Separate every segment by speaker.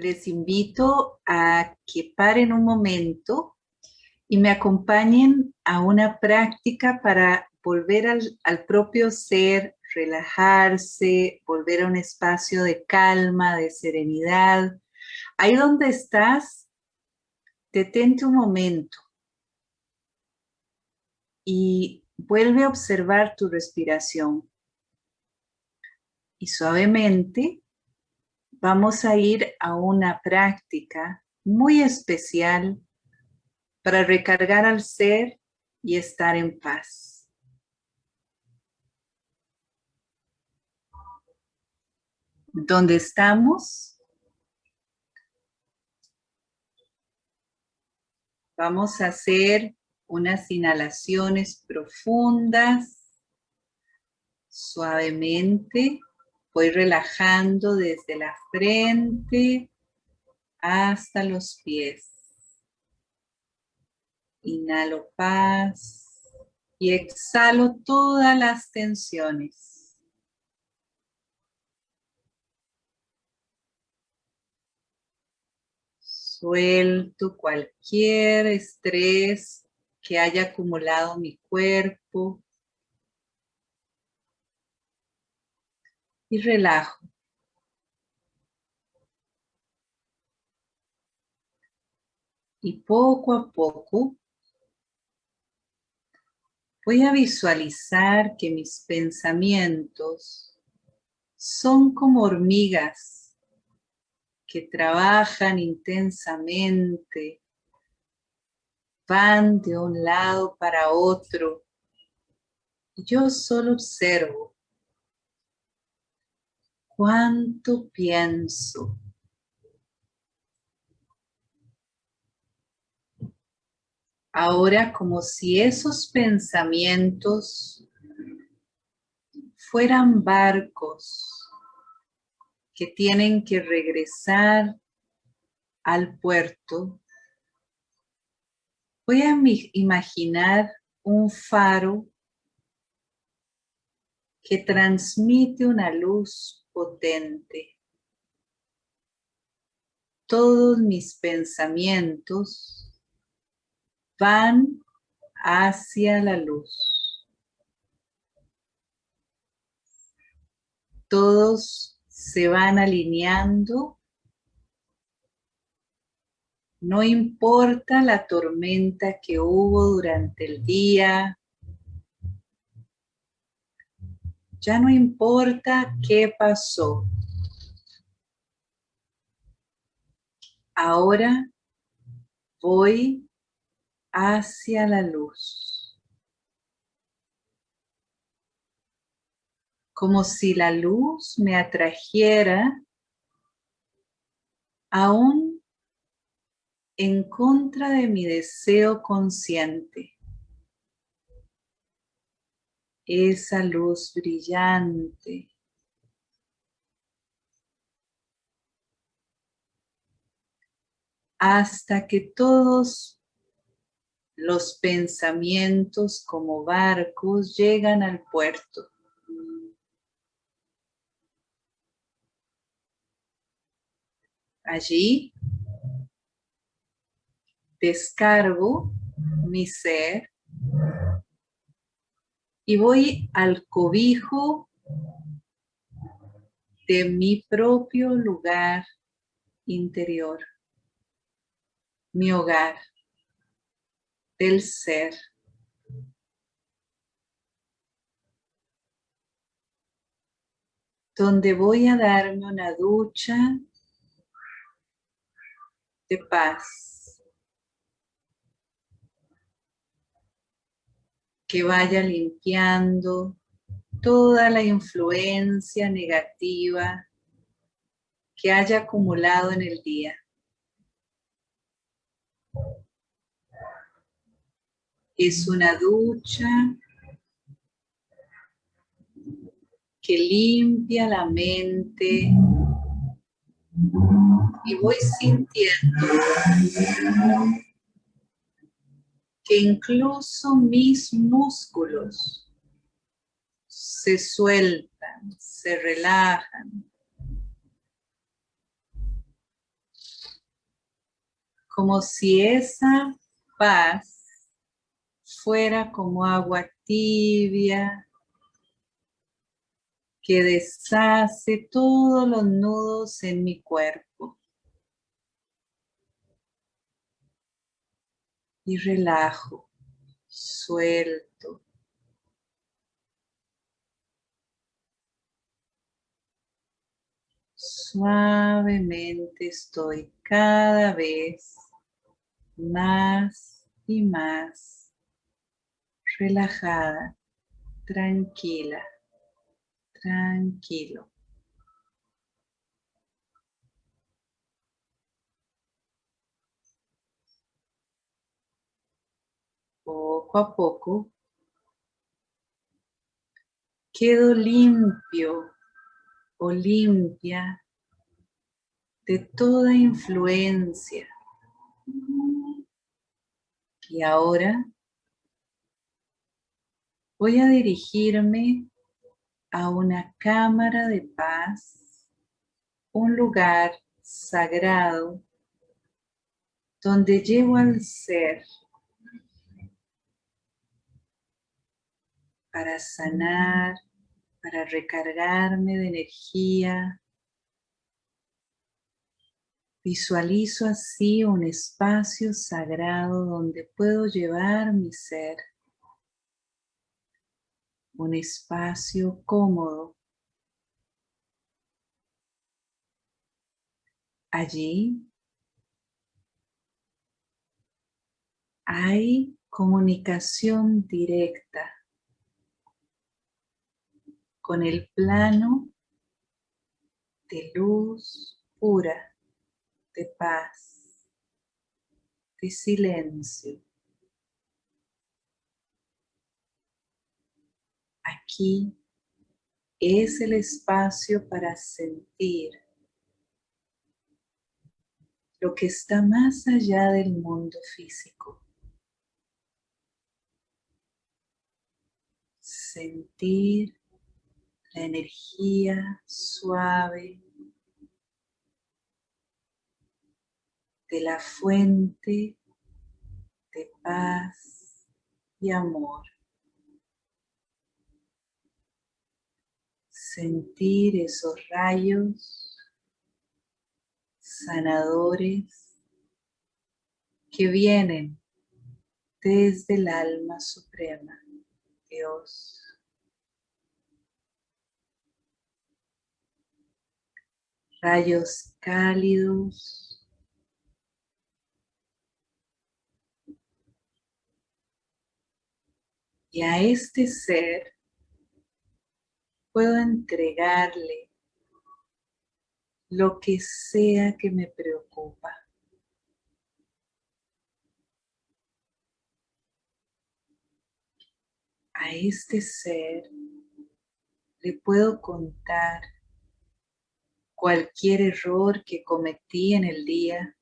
Speaker 1: les invito a que paren un momento y me acompañen a una práctica para volver al, propio ser, relajarse, volver a un espacio de calma, de serenidad. Ahí donde estás, detente un momento y vuelve a observar tu respiración. Y suavemente vamos a ir a una práctica muy especial para recargar al ser y estar en paz. ¿Dónde estamos? Vamos a hacer unas inhalaciones profundas, suavemente. Voy relajando desde la frente hasta los pies. Inhalo paz y exhalo todas las tensiones. Suelto cualquier estrés que haya acumulado mi cuerpo. Y relajo. Y poco a poco voy a visualizar que mis pensamientos son como hormigas que trabajan intensamente van de un lado para otro. Yo solo observo cuánto pienso. Ahora como si esos pensamientos fueran barcos que tienen que regresar al puerto Voy a imaginar un faro que transmite una luz potente. Todos mis pensamientos van hacia la luz. Todos se van alineando no importa la tormenta que hubo durante el día. Ya no importa qué pasó. Ahora voy hacia la luz. Como si la luz me atrajera a un en contra de mi deseo consciente. Esa luz brillante. Hasta que todos los pensamientos como barcos llegan al puerto. Allí descargo mi ser y voy al cobijo de mi propio lugar interior, mi hogar, del ser. Donde voy a darme una ducha de paz. Que vaya limpiando toda la influencia negativa que haya acumulado en el día. Es una ducha que limpia la mente y voy sintiendo que incluso mis músculos se sueltan, se relajan. como si esa paz fuera como agua tibia que deshace todos los nudos en mi cuerpo. Y relajo, suelto. Suavemente estoy cada vez más y más relajada, tranquila tranquilo. Poco a poco quedo limpio o limpia de toda influencia. Y ahora voy a dirigirme a una cámara de paz, un lugar sagrado donde llevo al ser para sanar, para recargarme de energía. Visualizo así un espacio sagrado donde puedo llevar mi ser un espacio cómodo. Allí hay comunicación directa con el plano de luz pura, de paz, de silencio. Aquí es el espacio para sentir lo que está más allá del mundo físico. Sentir energía suave de la fuente de paz y amor. sentir esos rayos sanadores que vienen desde el alma suprema, Dios. Rayos cálidos. Y a este ser puedo entregarle lo que sea que me preocupa. A este ser le puedo contar cualquier error que cometí en el día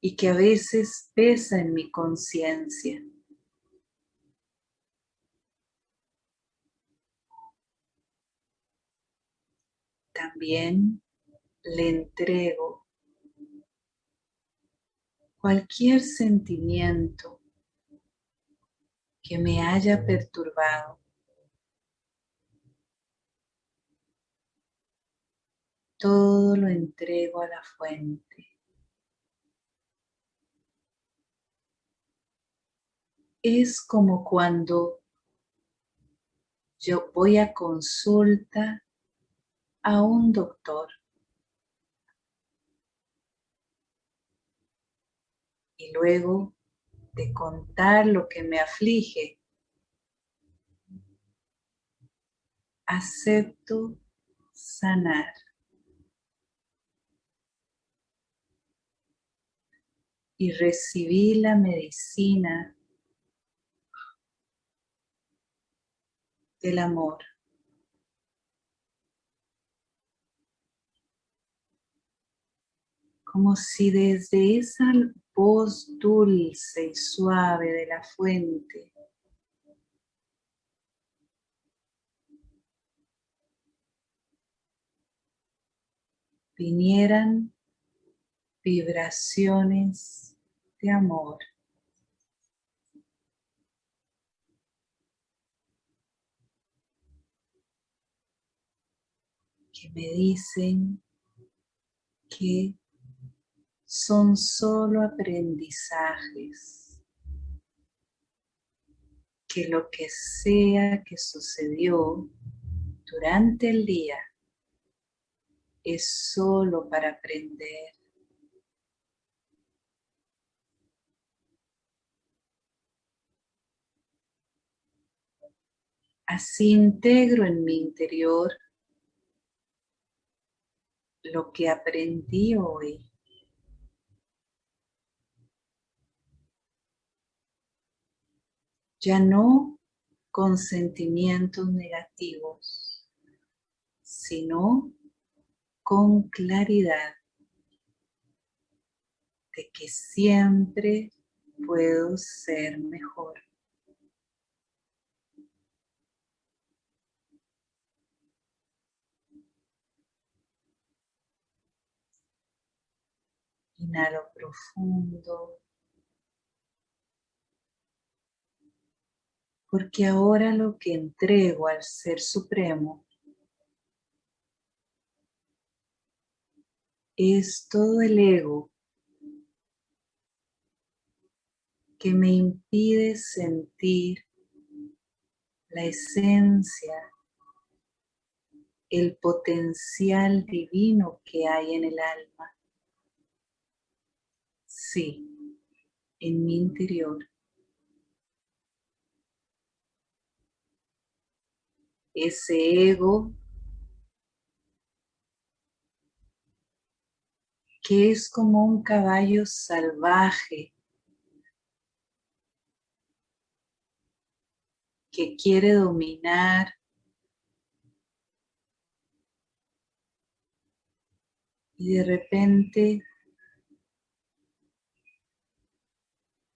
Speaker 1: y que a veces pesa en mi conciencia. también le entrego cualquier sentimiento que me haya perturbado. Todo lo entrego a la fuente. Es como cuando yo voy a consulta a un doctor. Y luego de contar lo que me aflige, acepto sanar. Y recibí la medicina del amor. como si desde esa voz dulce y suave de la fuente vinieran vibraciones de amor. que me dicen que son solo aprendizajes, que lo que sea que sucedió durante el día es solo para aprender. Así integro en mi interior lo que aprendí hoy. Ya no con sentimientos negativos, sino con claridad de que siempre puedo ser mejor. Profundo. Porque ahora lo que entrego al Ser Supremo es todo el ego que me impide sentir la esencia, el potencial divino que hay en el alma. En mi interior. Ese ego que es como un caballo salvaje que quiere dominar y de repente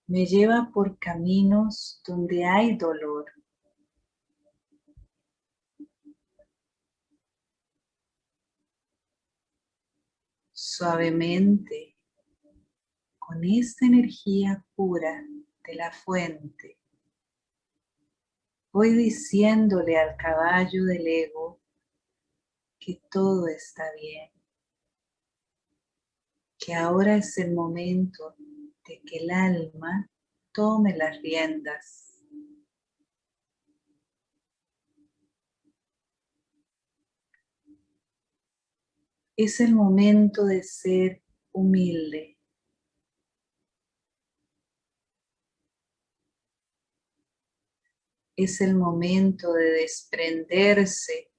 Speaker 1: me lleva por caminos donde hay dolor. Suavemente, con esta energía pura de la fuente, voy diciéndole al caballo del ego que todo está bien, que ahora es el momento de que el alma tome las riendas. Es el momento de ser humilde. Es el momento de desprenderse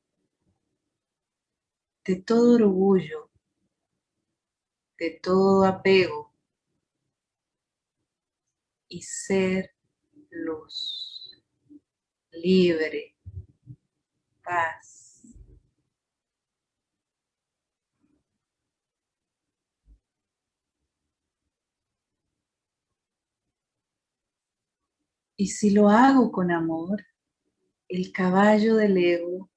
Speaker 1: de todo orgullo, de todo apego y ser luz, libre, paz. Y si lo hago con amor, el caballo del ego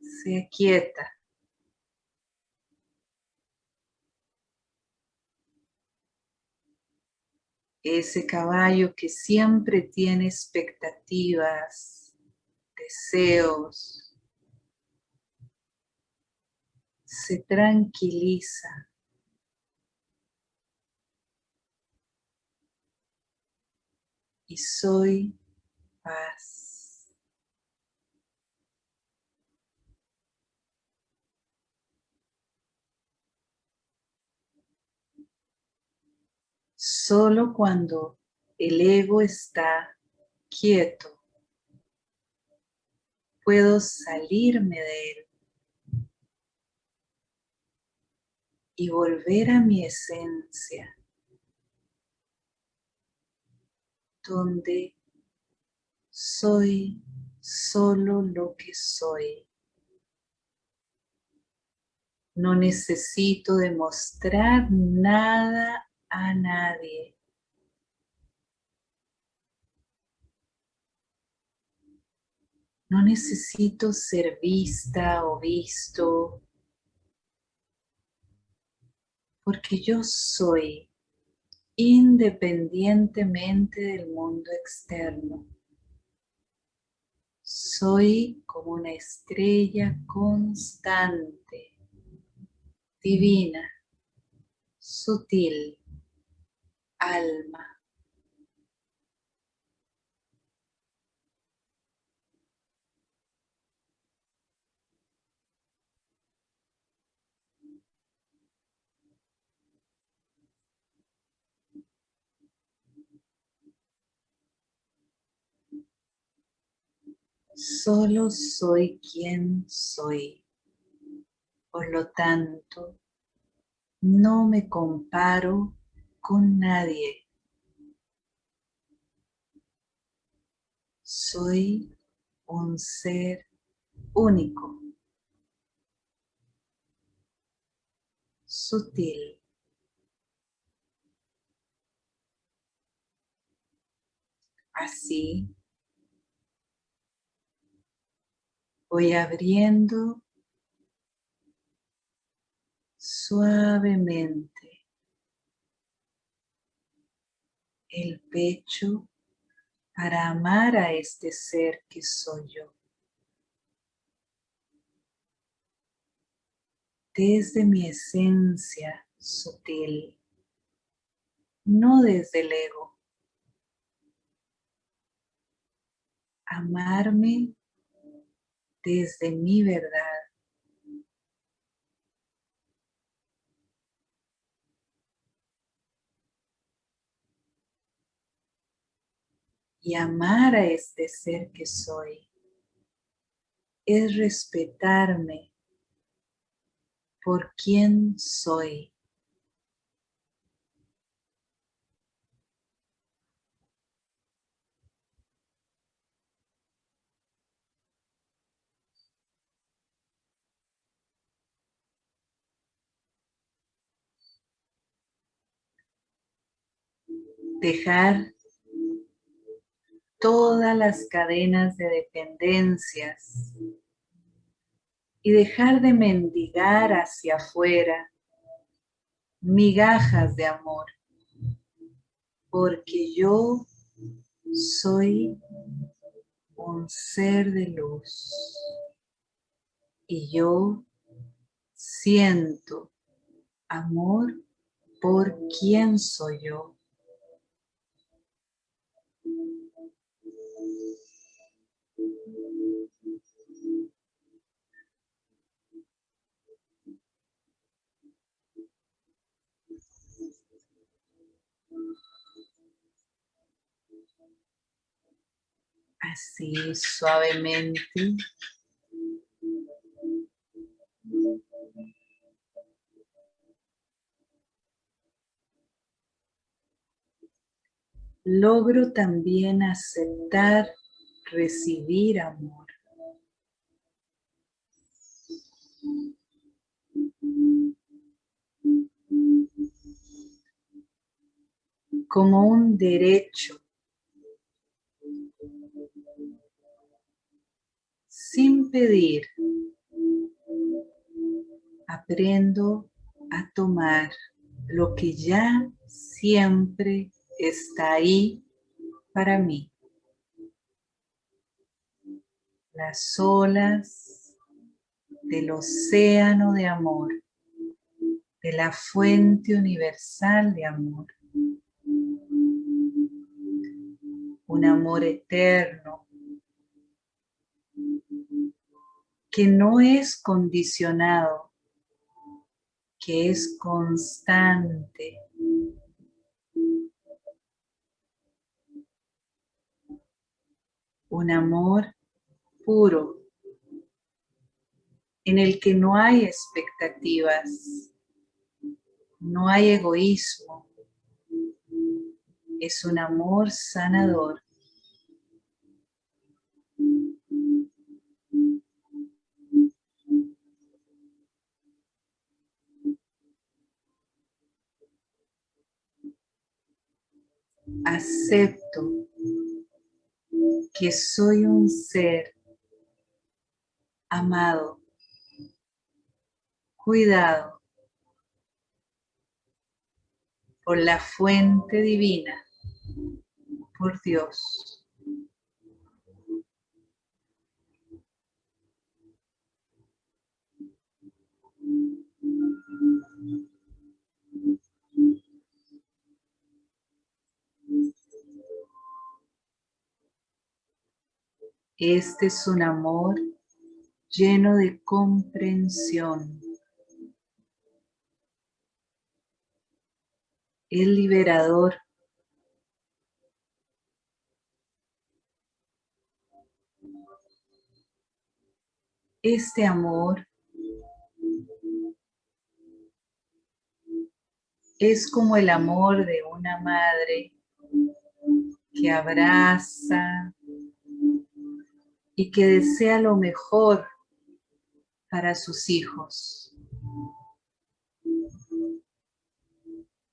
Speaker 1: se aquieta ese caballo que siempre tiene expectativas, deseos, se tranquiliza. Y soy paz. Solo cuando el ego está quieto, puedo salirme de él y volver a mi esencia, donde soy solo lo que soy. No necesito demostrar nada a nadie. No necesito ser vista o visto. porque yo soy independientemente del mundo externo. Soy como una estrella constante, divina, sutil, alma. Solo soy quien soy. Por lo tanto, no me comparo con nadie. Soy un ser único, sutil. Así voy abriendo suavemente el pecho para amar a este ser que soy yo. Desde mi esencia sutil, no desde el ego. Amarme desde mi verdad. Y amar a este ser que soy es respetarme por quien soy. dejar todas las cadenas de dependencias y dejar de mendigar hacia afuera migajas de amor, porque yo soy un ser de luz y yo siento amor por quien soy yo. Así suavemente. Logro también aceptar, recibir amor. como un derecho sin pedir, aprendo a tomar lo que ya siempre está ahí para mí. Las olas del océano de amor, de la fuente universal de amor. Un amor eterno que no es condicionado, que es constante. Un amor puro, en el que no hay expectativas, no hay egoísmo, es un amor sanador. acepto que soy un ser amado, cuidado, por la fuente divina, por Dios. Este es un amor lleno de comprensión. Es liberador. Este amor es como el amor de una madre que abraza, y que desea lo mejor para sus hijos.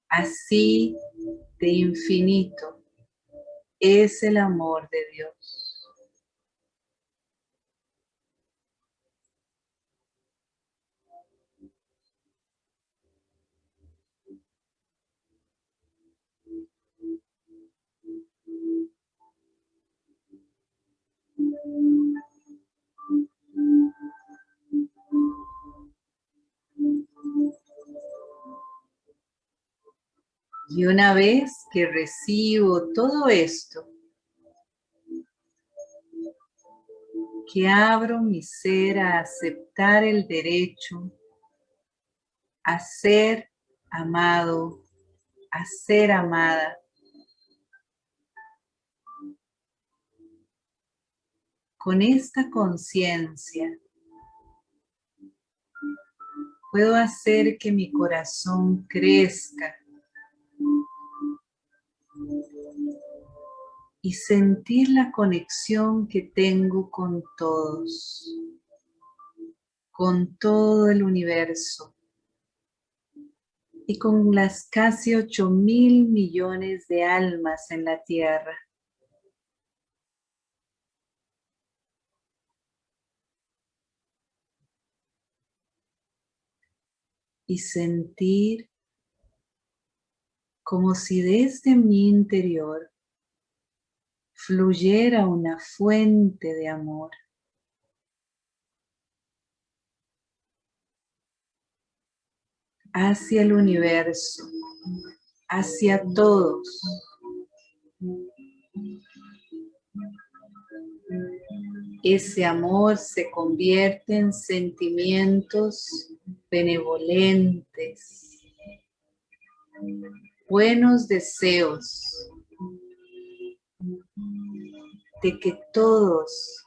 Speaker 1: Así de infinito es el amor de Dios. Y una vez que recibo todo esto, que abro mi ser a aceptar el derecho a ser amado, a ser amada. Con esta conciencia puedo hacer que mi corazón crezca y sentir la conexión que tengo con todos, con todo el universo y con las casi 8 mil millones de almas en la Tierra. Y sentir como si desde mi interior fluyera una fuente de amor. hacia el universo, hacia todos. Ese amor se convierte en sentimientos benevolentes, buenos deseos de que todos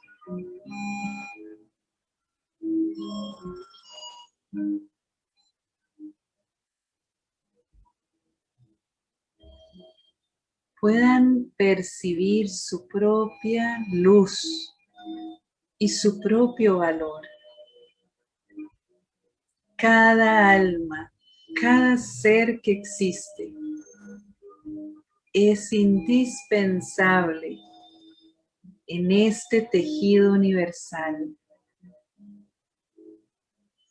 Speaker 1: puedan percibir su propia luz y su propio valor. Cada alma, cada ser que existe es indispensable en este tejido universal.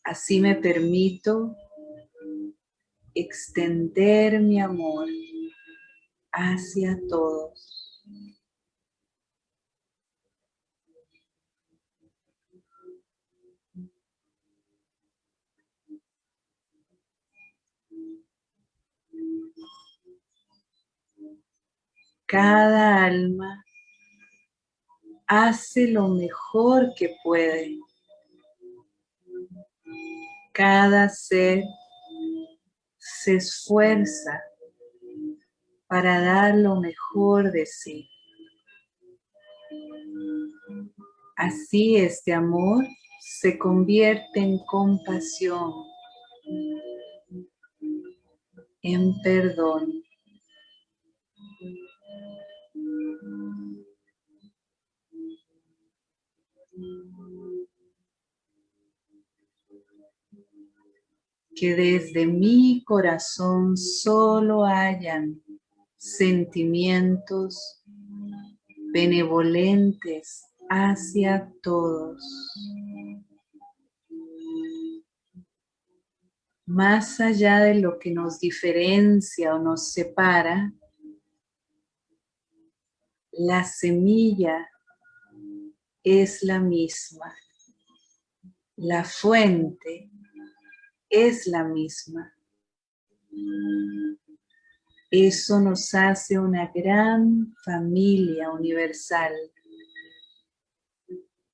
Speaker 1: Así me permito extender mi amor hacia todos. Cada alma hace lo mejor que puede. Cada ser se esfuerza para dar lo mejor de sí. Así este amor se convierte en compasión, en perdón. Que desde mi corazón solo hayan sentimientos benevolentes hacia todos. más allá de lo que nos diferencia o nos separa, la semilla es la misma. La fuente es la misma. Eso nos hace una gran familia universal.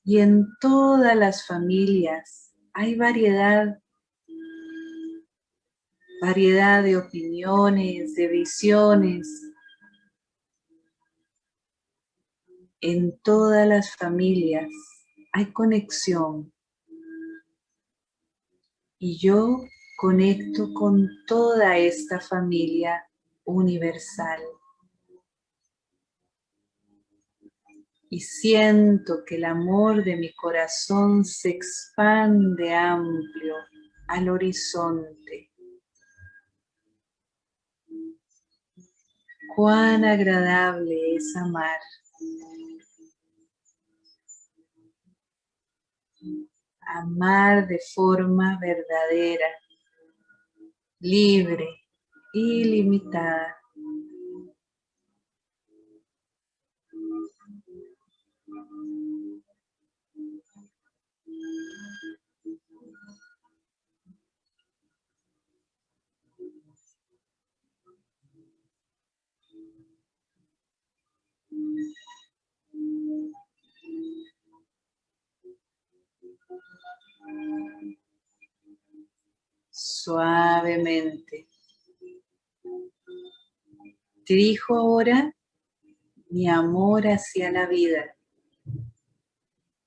Speaker 1: Y en todas las familias hay variedad, variedad de opiniones, de visiones. En todas las familias hay conexión. Y yo conecto con toda esta familia universal. Y siento que el amor de mi corazón se expande amplio al horizonte. Cuán agradable es amar. Amar de forma verdadera, libre, ilimitada. Suavemente. Dirijo ahora mi amor hacia la vida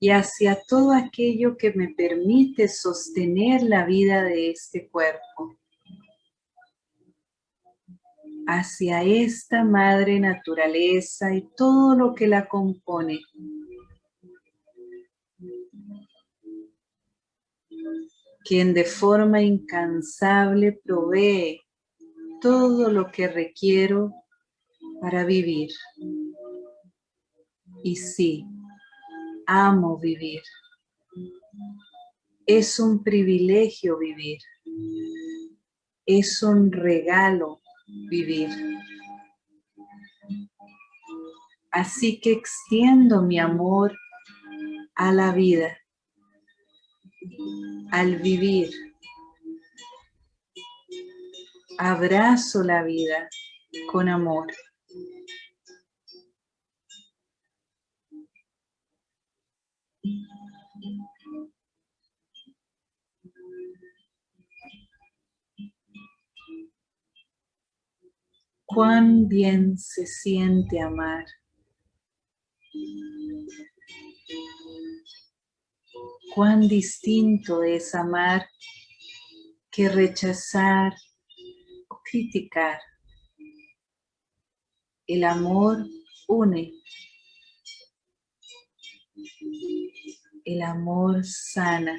Speaker 1: y hacia todo aquello que me permite sostener la vida de este cuerpo. Hacia esta madre naturaleza y todo lo que la compone. Quien de forma incansable provee todo lo que requiero para vivir. Y sí, amo vivir. Es un privilegio vivir. Es un regalo vivir. Así que extiendo mi amor a la vida, al vivir. Abrazo la vida con amor. Cuán bien se siente amar. Cuán distinto es amar que rechazar o criticar. El amor une. El amor sana.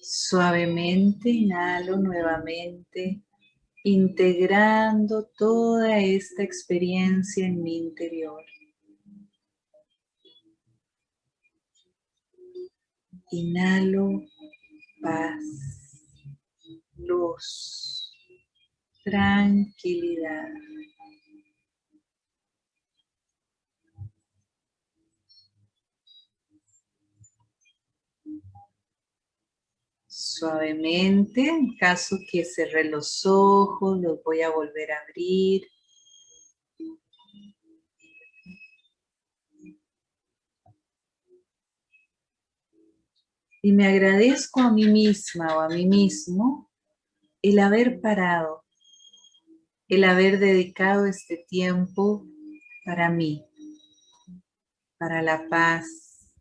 Speaker 1: Suavemente inhalo nuevamente, integrando toda esta experiencia en mi interior. Inhalo paz, luz, tranquilidad. Suavemente, en caso que cerré los ojos, los voy a volver a abrir. Y me agradezco a mí misma o a mí mismo el haber parado, el haber dedicado este tiempo para mí, para la paz,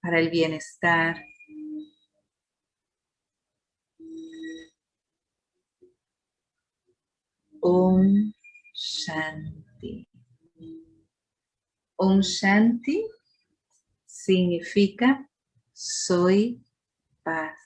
Speaker 1: para el bienestar, Om Shanti. Om Shanti significa soy paz.